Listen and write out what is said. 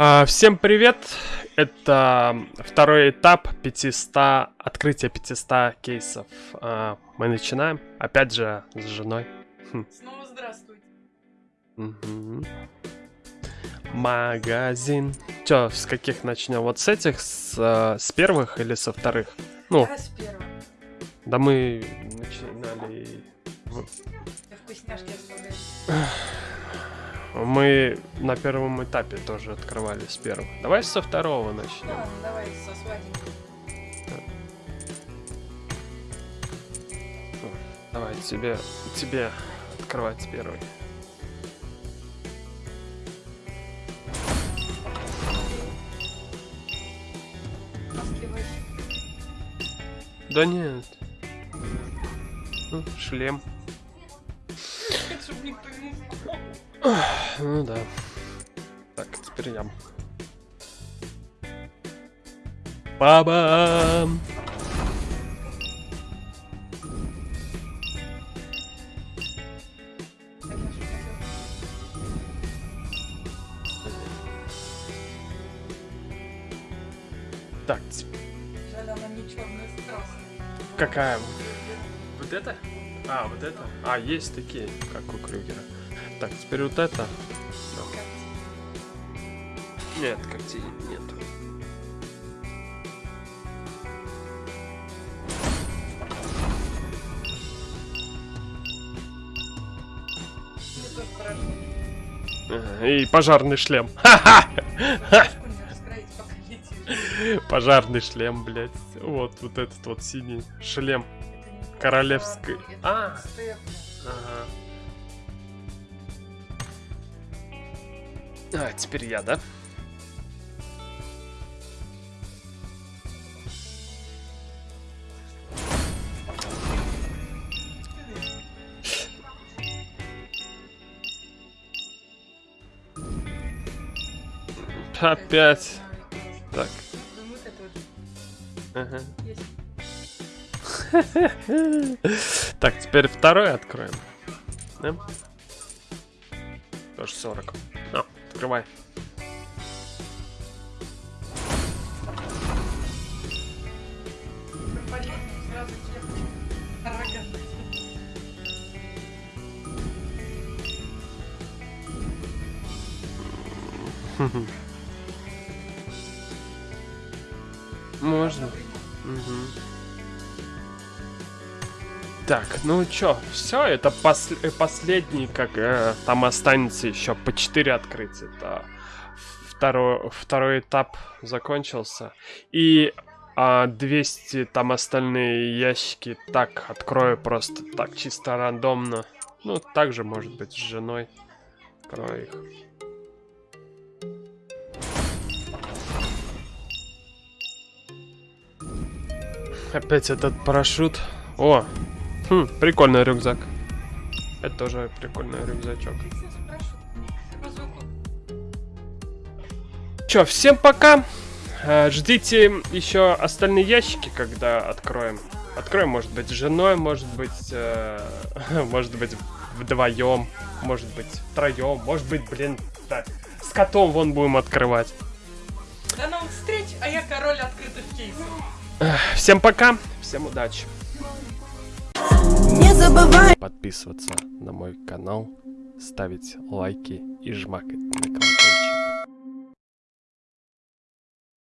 А, всем привет! Это второй этап 500, открытия 500 кейсов. А, мы начинаем, опять же, с женой. Хм. Снова здравствуйте. Угу. Магазин. Чё, с каких начнем? Вот с этих, с, э, с первых или со вторых? Ну, да, с первых. Да мы начинали... Вкусняшки. Мы на первом этапе тоже открывали с первого. Давай со второго начнем. Да, давай со свадьбы. Давай, тебе, тебе открывать первый. Да нет. Ну, шлем. Ну да. Так, теперь я. Бабам! Так, Жаль, она не черная Какая? Вот это? А, вот это? А, есть такие, как у Крюгера. Так, теперь вот это. Нет, когтей нет. И пожарный шлем. Пожарный шлем, блядь. Вот, вот этот вот синий шлем. Королевской. А, ага. А, теперь я, да? Опять. Так. Ага. так, теперь второй откроем. Да? Тоже 40. А, открывай. Можно. Угу. Так, ну чё, все, это пос э, последний, как э, там останется еще по 4 открытия. Это второй, второй этап закончился. И а 200 там остальные ящики так открою просто так чисто рандомно. Ну, также может быть с женой. Открою их. Опять этот парашют. О, Хм, прикольный рюкзак. Это тоже прикольный рюкзачок. Чё, всем пока. Э, ждите еще остальные ящики, когда откроем. Откроем, может быть, с женой, может быть, э, может быть, вдвоем, может быть, втроем, может быть, блин, да, с котом вон будем открывать. До новых встреч, а я король открытых кейсов. Всем пока, всем удачи. Забывай подписываться на мой канал, ставить лайки и жмакать на колокольчик.